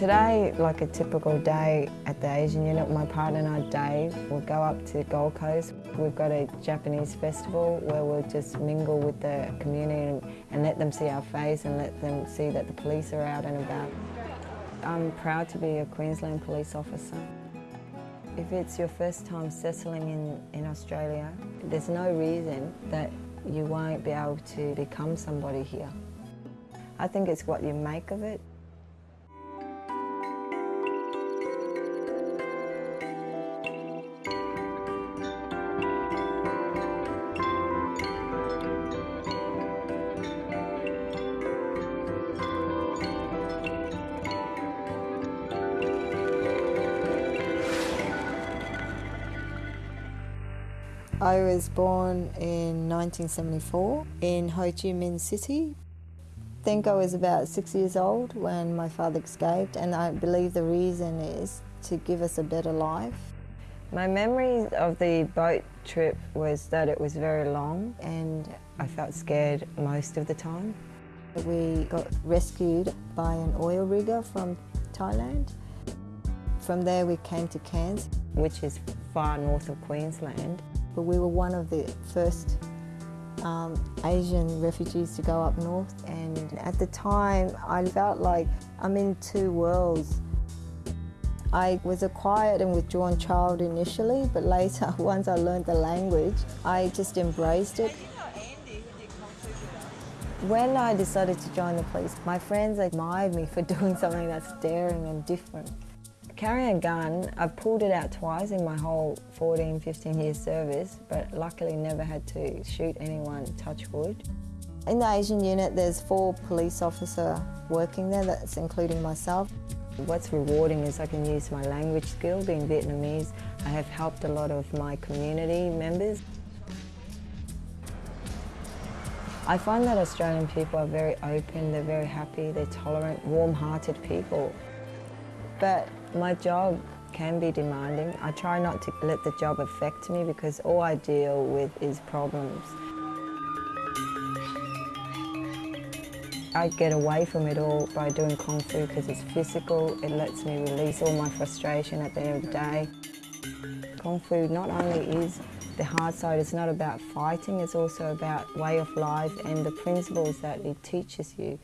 Today, like a typical day at the Asian unit, my partner and I, Dave, will go up to Gold Coast. We've got a Japanese festival where we'll just mingle with the community and, let them see our face and let them see that the police are out and about. I'm proud to be a Queensland police officer. If it's your first time settling in, in Australia, there's no reason that you won't be able to become somebody here. I think it's what you make of it. I was born in 1974 in Ho Chi Minh City. I think I was about six years old when my father escaped and I believe the reason is to give us a better life. My memory of the boat trip was that it was very long and I felt scared most of the time. We got rescued by an oil rigger from Thailand. From there we came to Cairns, which is far north of Queensland. But we were one of the first um, Asian refugees to go up north and at the time I felt like I'm in two worlds. I was a quiet and withdrawn child initially, but later, once I learned the language, I just embraced it. When I decided to join the police, my friends admired me for doing something that's daring and different. Carrying a gun, I've pulled it out twice in my whole 14, 15 years service, but luckily never had to shoot anyone, touch wood. In the Asian unit, there's four police officers working there, that's including myself. What's rewarding is I can use my language skill, being Vietnamese. I have helped a lot of my community members. I find that Australian people are very open, they're very happy, they're tolerant, warm-hearted people. But my job can be demanding. I try not to let the job affect me because all I deal with is problems. I get away from it all by doing Kung Fu because it's physical, it lets me release all my frustration at the end of the day. Kung Fu not only is the hard side, it's not about fighting, it's also about way of life and the principles that it teaches you.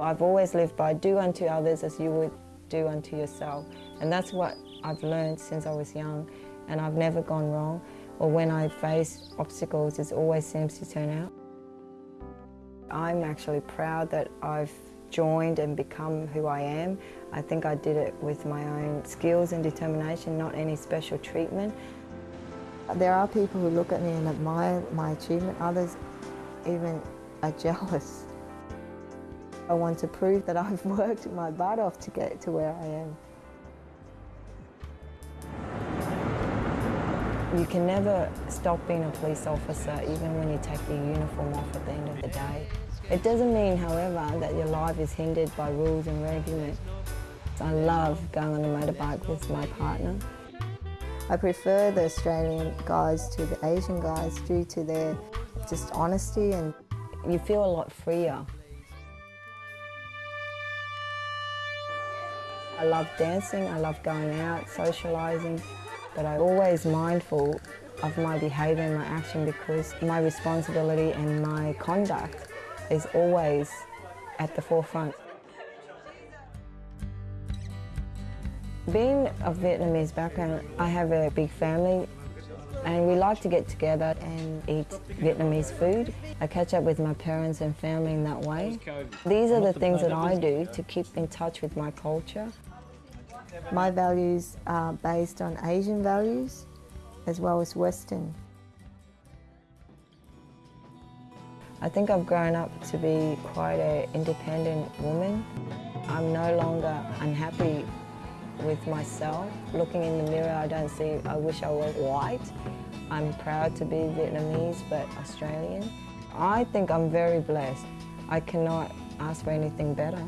I've always lived by do unto others as you would do unto yourself. And that's what I've learned since I was young and I've never gone wrong. Or when I face obstacles, it always seems to turn out. I'm actually proud that I've joined and become who I am. I think I did it with my own skills and determination, not any special treatment. There are people who look at me and admire my achievement. Others even are jealous. I want to prove that I've worked my butt off to get to where I am. You can never stop being a police officer even when you take your uniform off at the end of the day. It doesn't mean, however, that your life is hindered by rules and regulations. I love going on a motorbike with my partner. I prefer the Australian guys to the Asian guys due to their just honesty and you feel a lot freer. I love dancing, I love going out, socialising, but I'm always mindful of my behaviour and my action because my responsibility and my conduct is always at the forefront. Being of Vietnamese background, I have a big family and we like to get together and eat Vietnamese food. I catch up with my parents and family in that way. These are the things that I do to keep in touch with my culture. My values are based on Asian values as well as Western. I think I've grown up to be quite an independent woman. I'm no longer unhappy with myself. Looking in the mirror, I don't see, I wish I was white. I'm proud to be Vietnamese, but Australian. I think I'm very blessed. I cannot ask for anything better.